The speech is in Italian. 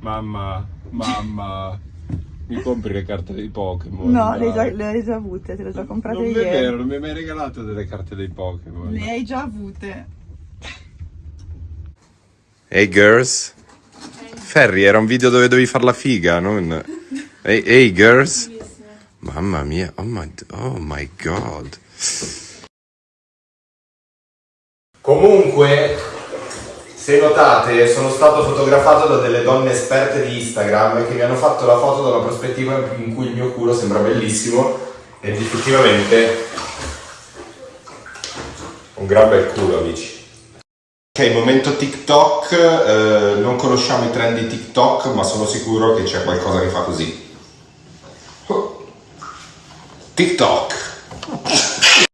Mamma, mamma, mi compri le carte dei Pokémon? No, le hai, già, dai. le hai già avute, te le ho già comprate Non è ieri. vero, non mi hai mai regalato delle carte dei Pokémon. Le hai già avute. Hey girls. Ferry, era un video dove dovevi far la figa, non... Hey, hey girls. Mamma mia, oh my, oh my god. Comunque, se notate, sono stato fotografato da delle donne esperte di Instagram che mi hanno fatto la foto da una prospettiva in cui il mio culo sembra bellissimo ed effettivamente un gran bel culo, amici. Ok, momento TikTok, eh, non conosciamo i trend di TikTok, ma sono sicuro che c'è qualcosa che fa così. Oh. TikTok.